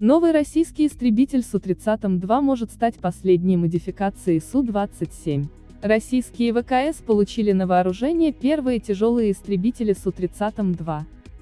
Новый российский истребитель Су-30М2 может стать последней модификацией Су-27. Российские ВКС получили на вооружение первые тяжелые истребители Су-30М2.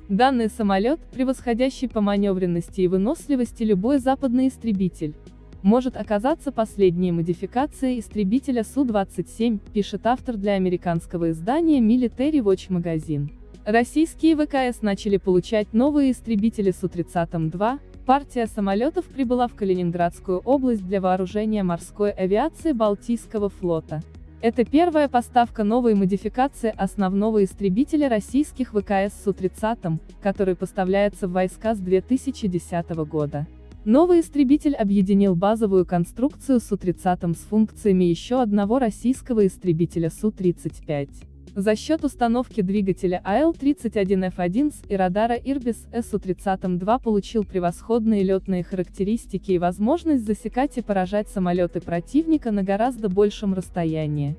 Данный самолет, превосходящий по маневренности и выносливости любой западный истребитель, может оказаться последней модификацией истребителя Су-27, пишет автор для американского издания Military Watch Magazine. Российские ВКС начали получать новые истребители Су-30М2, Партия самолетов прибыла в Калининградскую область для вооружения морской авиации Балтийского флота. Это первая поставка новой модификации основного истребителя российских ВКС Су-30, который поставляется в войска с 2010 года. Новый истребитель объединил базовую конструкцию Су-30 с функциями еще одного российского истребителя Су-35. За счет установки двигателя АЛ-31F1 и радара Irbis СУ-30М2 получил превосходные летные характеристики и возможность засекать и поражать самолеты противника на гораздо большем расстоянии.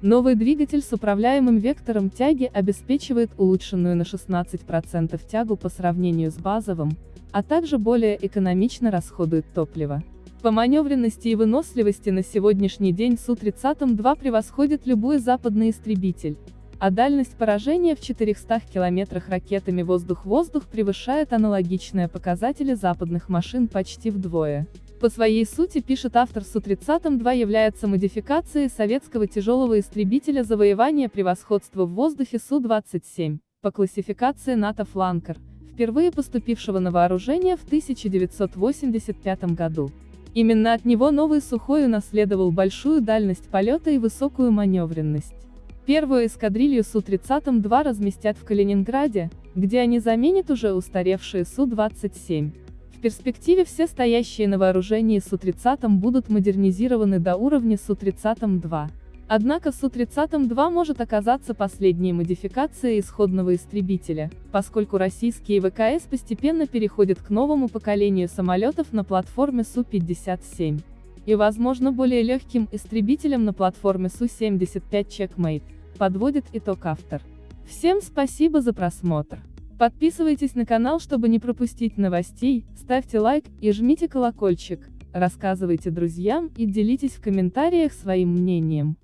Новый двигатель с управляемым вектором тяги обеспечивает улучшенную на 16% тягу по сравнению с базовым, а также более экономично расходует топливо. По маневренности и выносливости на сегодняшний день Су-30М2 превосходит любой западный истребитель, а дальность поражения в 400 километрах ракетами воздух-воздух превышает аналогичные показатели западных машин почти вдвое. По своей сути, пишет автор Су-30М2 является модификацией советского тяжелого истребителя завоевания превосходства в воздухе Су-27, по классификации НАТО «Фланкер», впервые поступившего на вооружение в 1985 году. Именно от него новый Сухой унаследовал большую дальность полета и высокую маневренность. Первую эскадрилью Су-30М2 разместят в Калининграде, где они заменят уже устаревшие Су-27. В перспективе все стоящие на вооружении Су-30 будут модернизированы до уровня Су-30М2. Однако Су-30М2 может оказаться последней модификацией исходного истребителя, поскольку российские ВКС постепенно переходят к новому поколению самолетов на платформе Су-57 и, возможно, более легким истребителем на платформе Су-75 Checkmate, подводит итог автор. Всем спасибо за просмотр. Подписывайтесь на канал, чтобы не пропустить новостей, ставьте лайк и жмите колокольчик, рассказывайте друзьям и делитесь в комментариях своим мнением.